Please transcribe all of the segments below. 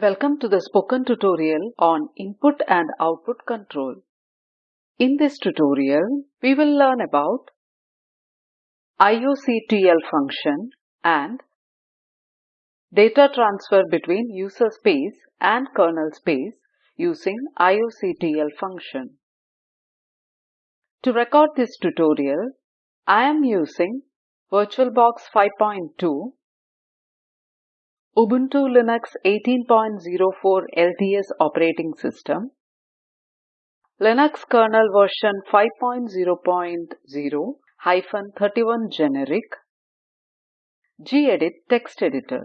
Welcome to the spoken tutorial on input and output control. In this tutorial, we will learn about IOCTL function and data transfer between user space and kernel space using IOCTL function. To record this tutorial, I am using VirtualBox 5.2 Ubuntu Linux 18.04 LTS operating system, Linux kernel version 5.0.0 hyphen 31 generic, gedit text editor.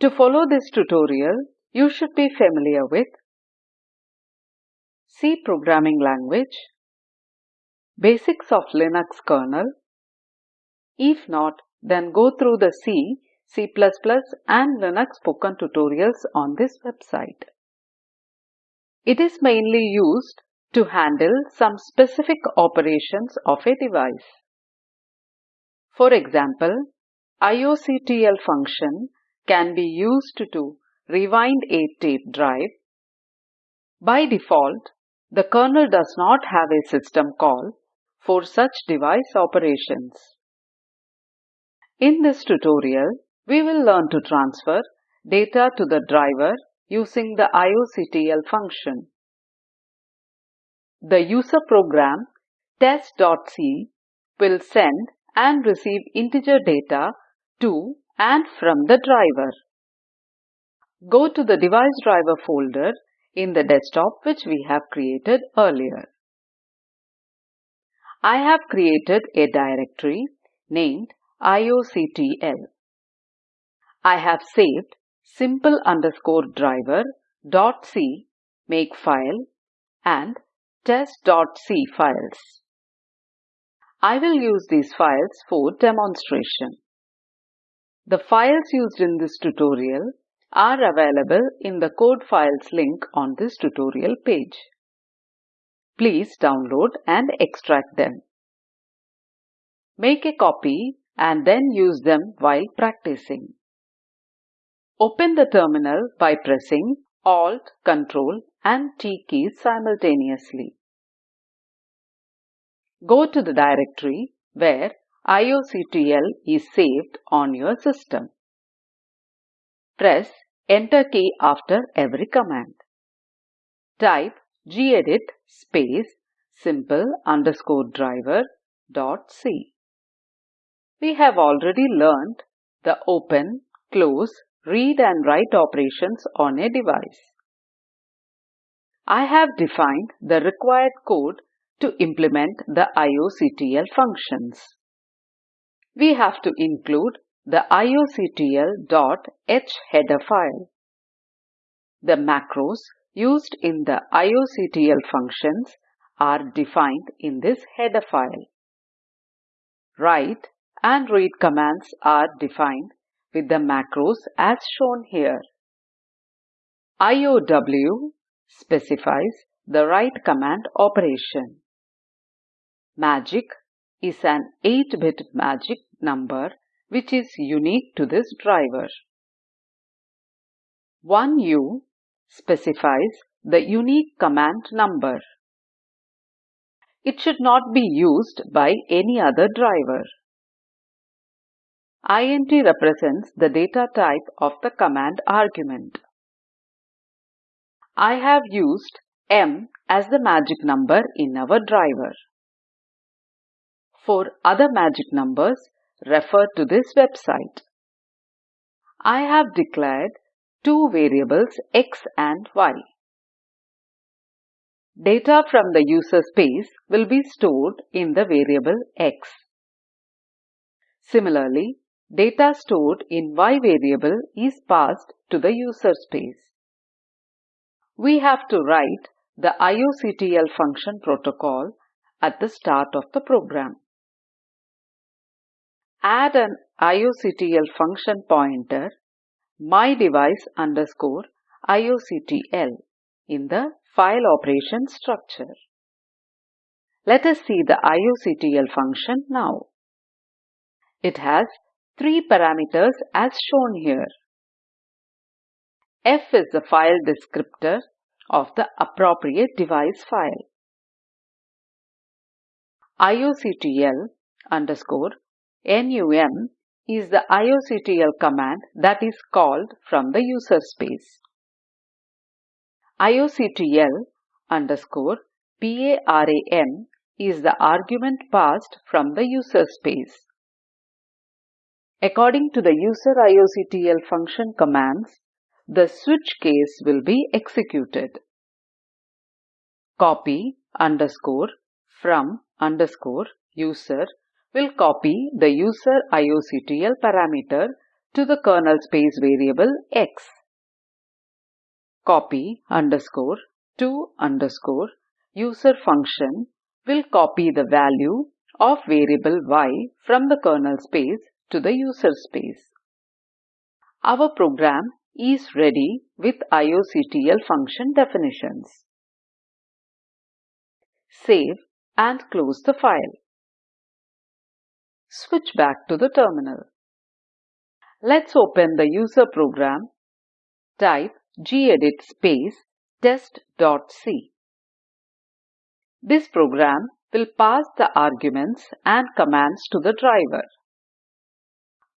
To follow this tutorial, you should be familiar with C programming language, basics of Linux kernel. If not, then go through the C C++ and Linux spoken tutorials on this website. It is mainly used to handle some specific operations of a device. For example, IOCTL function can be used to rewind a tape drive. By default, the kernel does not have a system call for such device operations. In this tutorial, we will learn to transfer data to the driver using the IOCTL function. The user program test.c will send and receive integer data to and from the driver. Go to the device driver folder in the desktop which we have created earlier. I have created a directory named IOCTL. I have saved simple underscore driver dot c makefile and test.c files. I will use these files for demonstration. The files used in this tutorial are available in the code files link on this tutorial page. Please download and extract them. Make a copy and then use them while practicing. Open the terminal by pressing Alt, Ctrl and T keys simultaneously. Go to the directory where IOCTL is saved on your system. Press Enter key after every command. Type gedit space simple underscore driver dot c. We have already learned the open, close read and write operations on a device. I have defined the required code to implement the IOCTL functions. We have to include the ioctl.h header file. The macros used in the IOCTL functions are defined in this header file. Write and read commands are defined with the macros as shown here. IOW specifies the write command operation. Magic is an 8-bit magic number which is unique to this driver. 1U specifies the unique command number. It should not be used by any other driver int represents the data type of the command argument. I have used m as the magic number in our driver. For other magic numbers, refer to this website. I have declared two variables x and y. Data from the user space will be stored in the variable x. Similarly, Data stored in y variable is passed to the user space. We have to write the IOCTL function protocol at the start of the program. Add an IOCTL function pointer my device underscore IOCTL in the file operation structure. Let us see the IOCTL function now. It has three parameters as shown here. F is the file descriptor of the appropriate device file. IOCTL underscore NUM is the IOCTL command that is called from the user space. IOCTL underscore PARAM is the argument passed from the user space. According to the user IOCTL function commands, the switch case will be executed. Copy underscore from underscore user will copy the user IOCTL parameter to the kernel space variable x. Copy underscore to underscore user function will copy the value of variable y from the kernel space to the user space. Our program is ready with IOCTL function definitions. Save and close the file. Switch back to the terminal. Let's open the user program. Type gedit space test.c. This program will pass the arguments and commands to the driver.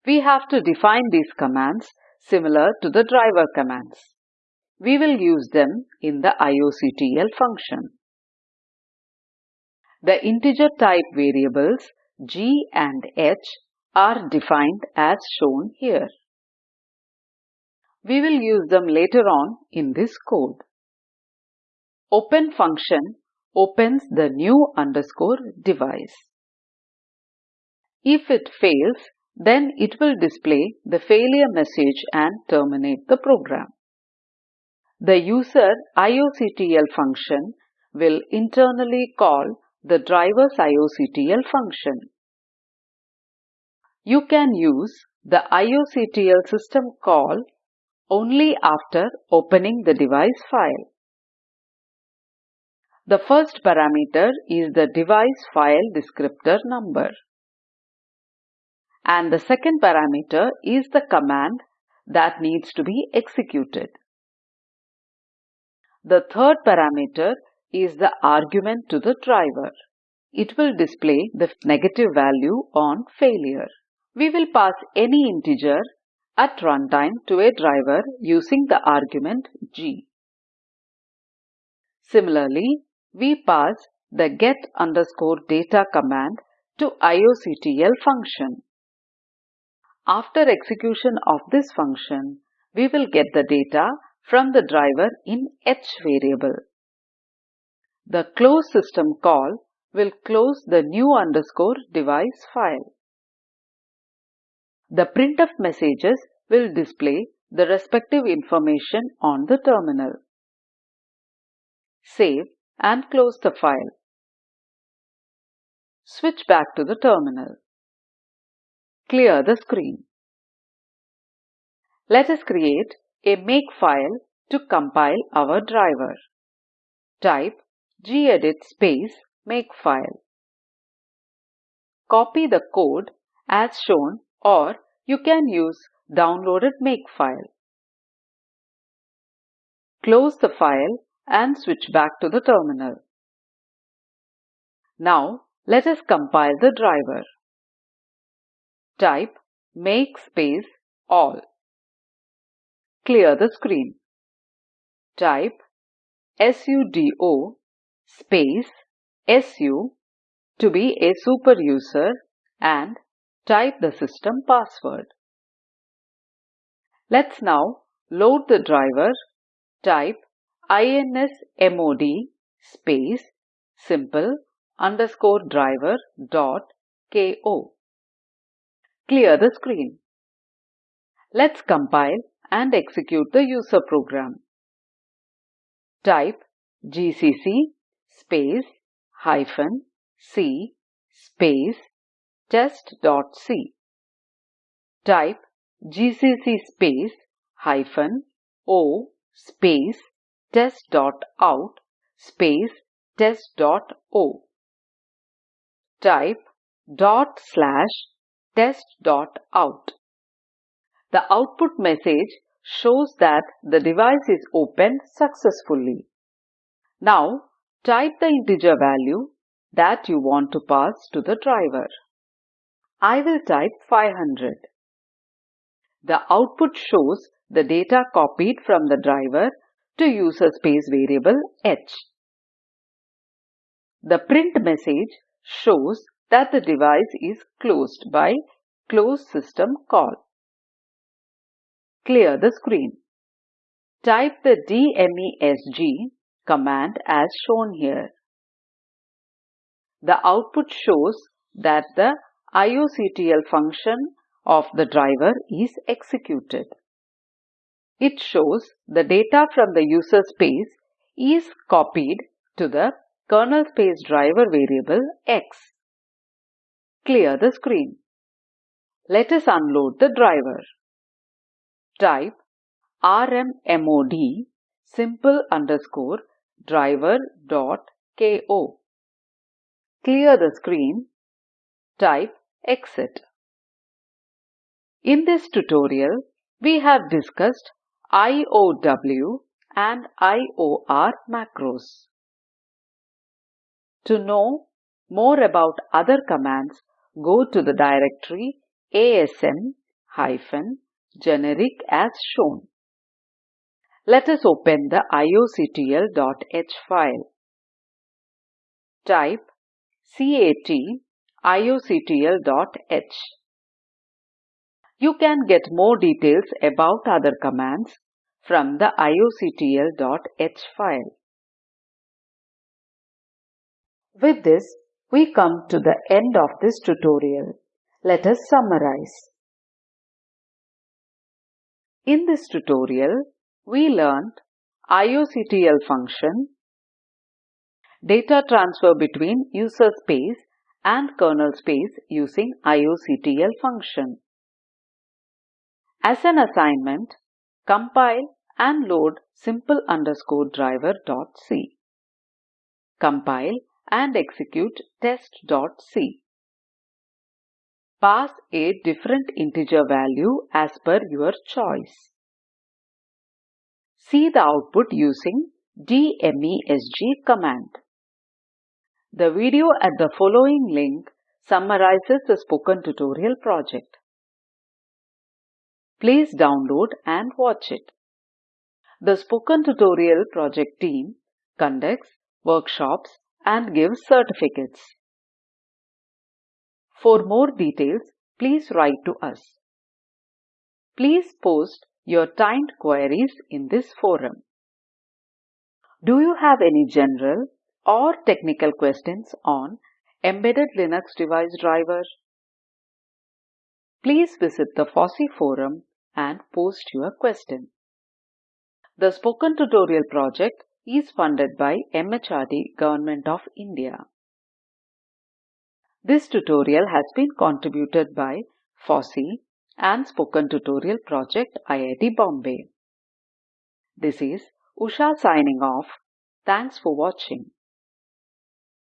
We have to define these commands similar to the driver commands. We will use them in the IOCTL function. The integer type variables g and h are defined as shown here. We will use them later on in this code. Open function opens the new underscore device. If it fails, then it will display the failure message and terminate the program. The user IOCTL function will internally call the driver's IOCTL function. You can use the IOCTL system call only after opening the device file. The first parameter is the device file descriptor number. And the second parameter is the command that needs to be executed. The third parameter is the argument to the driver. It will display the negative value on failure. We will pass any integer at runtime to a driver using the argument g. Similarly, we pass the get underscore data command to IOCTL function. After execution of this function, we will get the data from the driver in h variable. The close system call will close the new underscore device file. The printf messages will display the respective information on the terminal. Save and close the file. Switch back to the terminal. Clear the screen. Let us create a makefile to compile our driver. Type gedit space makefile. Copy the code as shown or you can use downloaded makefile. Close the file and switch back to the terminal. Now let us compile the driver. Type make space all. Clear the screen. Type sudo space su to be a super user and type the system password. Let's now load the driver. Type insmod space simple underscore driver dot ko. Clear the screen. Let's compile and execute the user program. Type gcc space hyphen c space test.c. Type gcc space hyphen o space test.out space test.o. Type dot slash test.out. The output message shows that the device is opened successfully. Now type the integer value that you want to pass to the driver. I will type 500. The output shows the data copied from the driver to user space variable h. The print message shows that the device is closed by close system call. Clear the screen. Type the dmesg command as shown here. The output shows that the IOCTL function of the driver is executed. It shows the data from the user space is copied to the kernel space driver variable x. Clear the screen. Let us unload the driver. Type rmmod simple underscore driver dot ko. Clear the screen. Type exit. In this tutorial, we have discussed IOW and IOR macros. To know more about other commands, go to the directory asm-generic as shown. Let us open the ioctl.h file. Type cat ioctl.h. You can get more details about other commands from the ioctl.h file. With this, we come to the end of this tutorial. Let us summarize. In this tutorial, we learned IOCTL function, data transfer between user space and kernel space using IOCTL function. As an assignment, compile and load simple underscore driver.c. Compile and execute test.c. Pass a different integer value as per your choice. See the output using dmesg command. The video at the following link summarizes the spoken tutorial project. Please download and watch it. The Spoken Tutorial project team conducts workshops and gives certificates. For more details, please write to us. Please post your timed queries in this forum. Do you have any general or technical questions on Embedded Linux Device Driver? Please visit the FOSSEE forum and post your question. The Spoken Tutorial project is funded by MHRD Government of India. This tutorial has been contributed by FOSSEE and Spoken Tutorial Project IIT Bombay. This is Usha signing off. Thanks for watching.